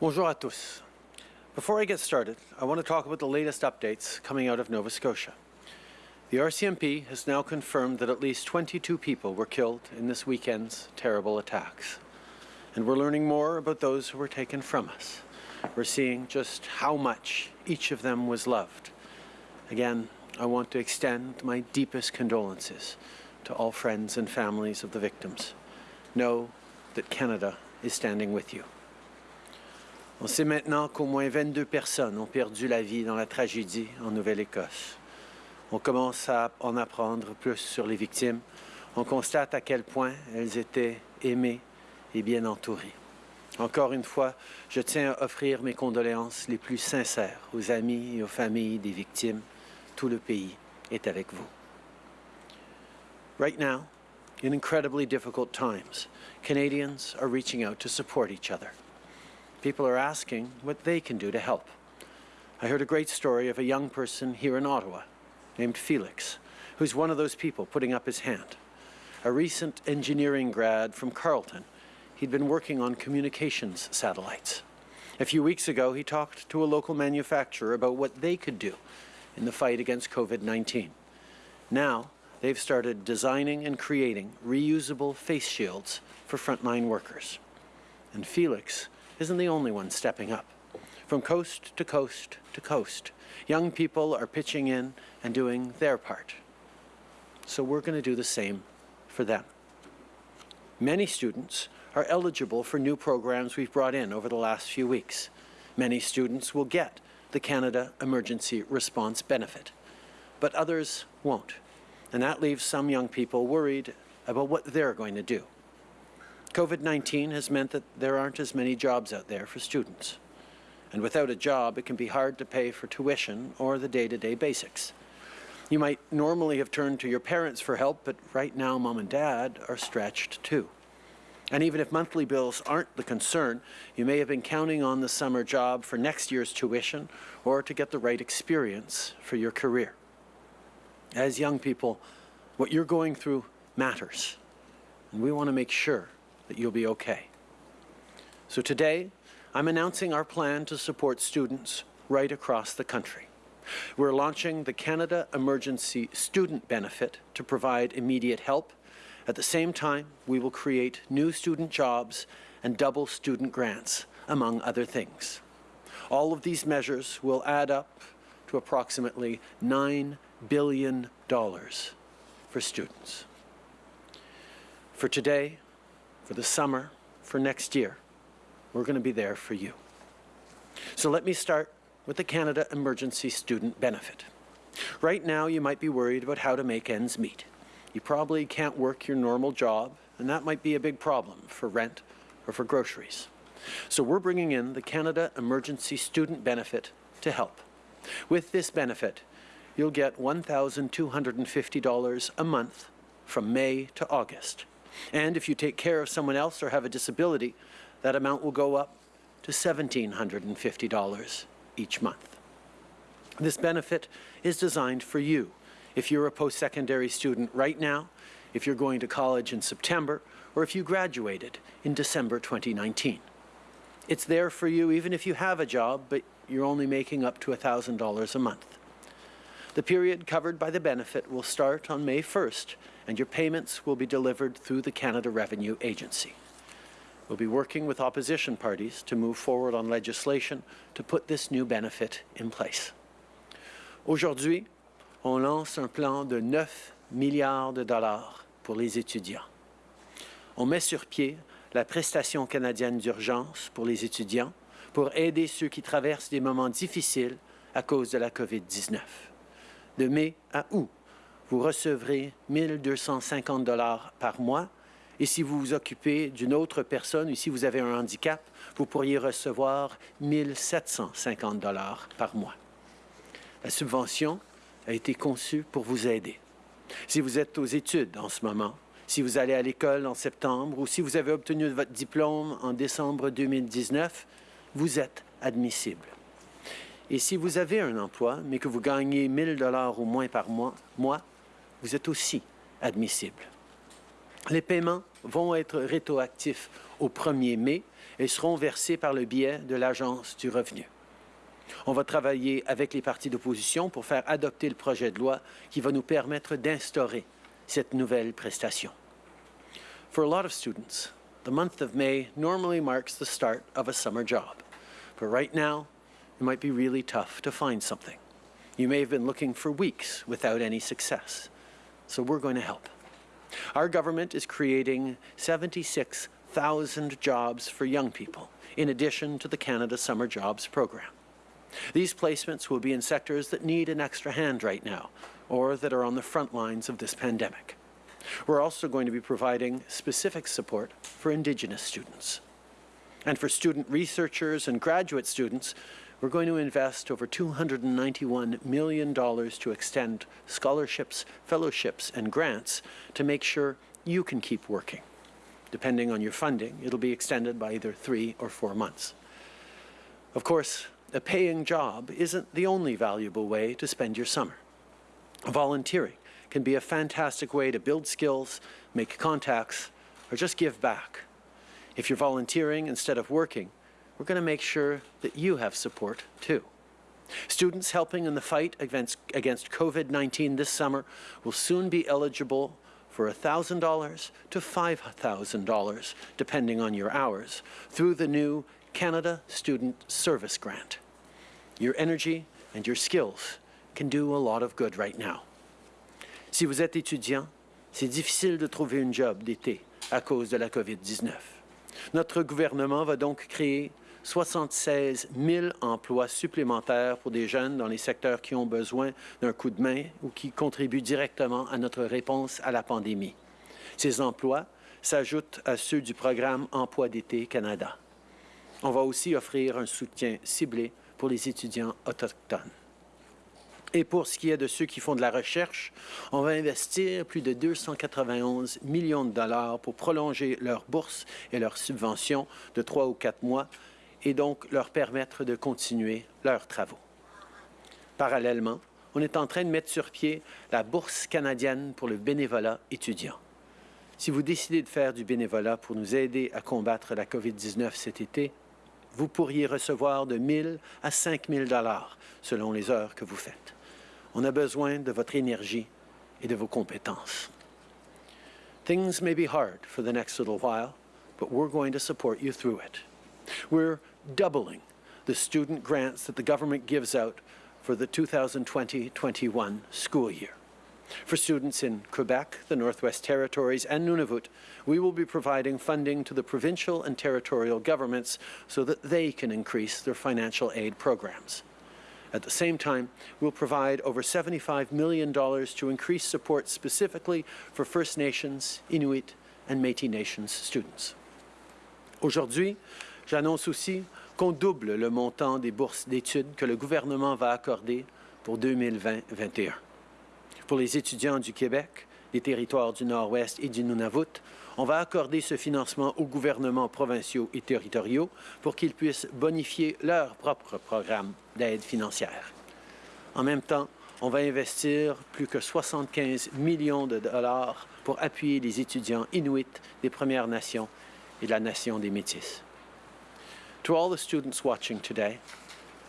Bonjour à tous. Before I get started, I want to talk about the latest updates coming out of Nova Scotia. The RCMP has now confirmed that at least 22 people were killed in this weekend's terrible attacks. And we're learning more about those who were taken from us. We're seeing just how much each of them was loved. Again, I want to extend my deepest condolences to all friends and families of the victims. Know that Canada is standing with you. On sait maintenant qu'au moins 22 personnes ont perdu la vie dans la tragédie en Nouvelle-Écosse. On commence à en apprendre plus sur les victimes. On constate à quel point elles étaient aimées et bien entourées. Encore une fois, je tiens à offrir mes condoléances les plus sincères aux amis et aux familles des victimes. Tout le pays est avec vous. Right now, in incredibly difficult times, Canadians are reaching out to support each other. People are asking what they can do to help. I heard a great story of a young person here in Ottawa named Felix, who's one of those people putting up his hand. A recent engineering grad from Carleton, he'd been working on communications satellites. A few weeks ago, he talked to a local manufacturer about what they could do in the fight against COVID-19. Now, they've started designing and creating reusable face shields for frontline workers. And Felix isn't the only one stepping up. From coast to coast to coast, young people are pitching in and doing their part. So we're going to do the same for them. Many students are eligible for new programs we've brought in over the last few weeks. Many students will get the Canada Emergency Response Benefit, but others won't. And that leaves some young people worried about what they're going to do. COVID-19 has meant that there aren't as many jobs out there for students. And without a job, it can be hard to pay for tuition or the day-to-day -day basics. You might normally have turned to your parents for help, but right now mom and dad are stretched too. And even if monthly bills aren't the concern, you may have been counting on the summer job for next year's tuition or to get the right experience for your career. As young people, what you're going through matters, and we want to make sure that you'll be okay. So today, I'm announcing our plan to support students right across the country. We're launching the Canada Emergency Student Benefit to provide immediate help. At the same time, we will create new student jobs and double student grants, among other things. All of these measures will add up to approximately $9 billion for students. For today, for the summer, for next year. We're going to be there for you. So let me start with the Canada Emergency Student Benefit. Right now, you might be worried about how to make ends meet. You probably can't work your normal job, and that might be a big problem for rent or for groceries. So we're bringing in the Canada Emergency Student Benefit to help. With this benefit, you'll get $1,250 a month from May to August. And if you take care of someone else or have a disability, that amount will go up to $1,750 each month. This benefit is designed for you. If you're a post-secondary student right now, if you're going to college in September, or if you graduated in December 2019. It's there for you even if you have a job, but you're only making up to $1,000 a month. The period covered by the benefit will start on May 1st and your payments will be delivered through the Canada Revenue Agency. We'll be working with opposition parties to move forward on legislation to put this new benefit in place. Aujourd'hui, on lance un plan de 9 milliards de dollars pour les étudiants. On met sur pied la prestation canadienne d'urgence pour les étudiants pour aider ceux qui traversent des moments difficiles à cause de la COVID-19. De mai à août, vous recevrez 1250 dollars par mois. Et si vous vous occupez d'une autre personne ou si vous avez un handicap, vous pourriez recevoir 1750 dollars par mois. La subvention a été conçue pour vous aider. Si vous êtes aux études en ce moment, si vous allez à l'école en septembre ou si vous avez obtenu votre diplôme en décembre 2019, vous êtes admissible. Et si vous avez un emploi, mais que vous gagnez 1000 dollars ou moins par mois, mois vous êtes aussi admissible. Les paiements vont être rétroactifs au 1er mai et seront versés par le biais de l'Agence du revenu. On va travailler avec les partis d'opposition pour faire adopter le projet de loi qui va nous permettre d'instaurer cette nouvelle prestation. For a lot of students, the month of May normally marks the start of a summer job. It might be really tough to find something. You may have been looking for weeks without any success. So we're going to help. Our government is creating 76,000 jobs for young people, in addition to the Canada Summer Jobs Program. These placements will be in sectors that need an extra hand right now, or that are on the front lines of this pandemic. We're also going to be providing specific support for Indigenous students. And for student researchers and graduate students, we're going to invest over $291 million to extend scholarships, fellowships, and grants to make sure you can keep working. Depending on your funding, it'll be extended by either three or four months. Of course, a paying job isn't the only valuable way to spend your summer. Volunteering can be a fantastic way to build skills, make contacts, or just give back. If you're volunteering instead of working, we're going to make sure that you have support too. Students helping in the fight against, against COVID-19 this summer will soon be eligible for $1,000 to $5,000, depending on your hours, through the new Canada Student Service Grant. Your energy and your skills can do a lot of good right now. Si vous êtes étudiant, c'est difficile de trouver une job d'été à cause de la COVID-19. Notre gouvernement va donc créer 76 000 emplois supplémentaires pour des jeunes dans les secteurs qui ont besoin d'un coup de main ou qui contribuent directement à notre réponse à la pandémie. Ces emplois s'ajoutent à ceux du programme Emploi d'été Canada. On va aussi offrir un soutien ciblé pour les étudiants autochtones. Et pour ce qui est de ceux qui font de la recherche, on va investir plus de 291 millions de dollars pour prolonger leurs bourses et leurs subventions de trois ou quatre mois et donc leur permettre de continuer leurs travaux. Parallèlement, on est en train de mettre sur pied la Bourse canadienne pour le bénévolat étudiant. Si vous décidez de faire du bénévolat pour nous aider à combattre la COVID-19 cet été, vous pourriez recevoir de 1 à 5 000 dollars selon les heures que vous faites. On a besoin de votre énergie et de vos compétences. Things may be hard for the next little while, but we're going to support you through it. We're doubling the student grants that the government gives out for the 2020-21 school year. For students in Quebec, the Northwest Territories, and Nunavut, we will be providing funding to the provincial and territorial governments so that they can increase their financial aid programs. At the same time, we'll provide over $75 million to increase support specifically for First Nations, Inuit, and Métis Nations students. Aujourd'hui, j'annonce aussi qu'on double le montant des bourses d'études que le gouvernement va accorder pour 2020-21. Pour les étudiants du Québec, des territoires du Nord-Ouest et du Nunavut, on va accorder ce financement aux gouvernements provinciaux et territoriaux pour qu'ils puissent bonifier leur propre programme d'aide financière. En même temps, on va investir plus que 75 millions de dollars pour appuyer les étudiants inuits des Premières Nations et de la Nation des Métis. To all the students watching today,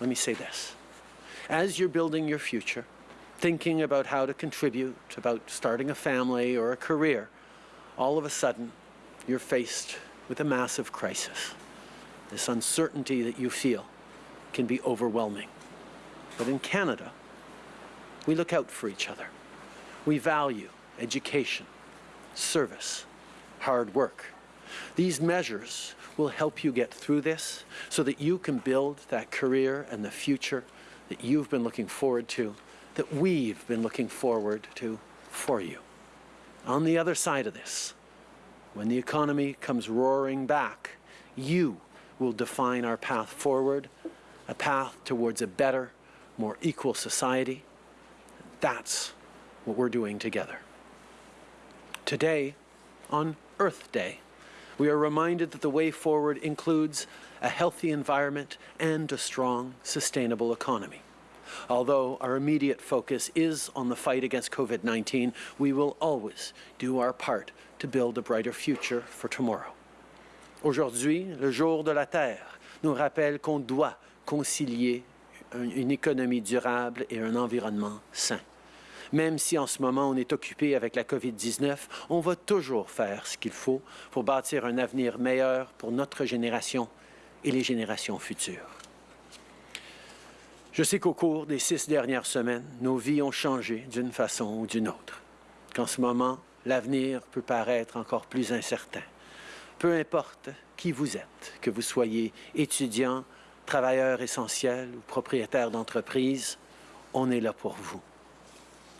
let me say this. As you're building your future, thinking about how to contribute, about starting a family or a career, all of a sudden, you're faced with a massive crisis. This uncertainty that you feel can be overwhelming. But in Canada, we look out for each other. We value education, service, hard work. These measures will help you get through this so that you can build that career and the future that you've been looking forward to, that we've been looking forward to for you. On the other side of this, when the economy comes roaring back, you will define our path forward, a path towards a better, more equal society. That's what we're doing together. Today, on Earth Day, we are reminded that the way forward includes a healthy environment and a strong, sustainable economy. Although our immediate focus is on the fight against COVID-19, we will always do our part to build a brighter future for tomorrow. Aujourd'hui, le jour de la Terre nous rappelle qu'on doit concilier une économie durable et un environnement sain. Même si en ce moment on est occupé avec la COVID-19, on va toujours faire ce qu'il faut pour bâtir un avenir meilleur pour notre génération et les générations futures. Je sais qu'au cours des six dernières semaines, nos vies ont changé d'une façon ou d'une autre, qu'en ce moment, l'avenir peut paraître encore plus incertain. Peu importe qui vous êtes, que vous soyez étudiant, travailleur essentiel ou propriétaire d'entreprise, on est là pour vous.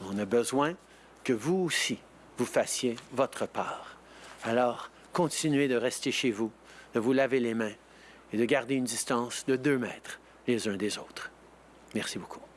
On a besoin que vous aussi, vous fassiez votre part. Alors, continuez de rester chez vous, de vous laver les mains et de garder une distance de deux mètres les uns des autres. Merci beaucoup.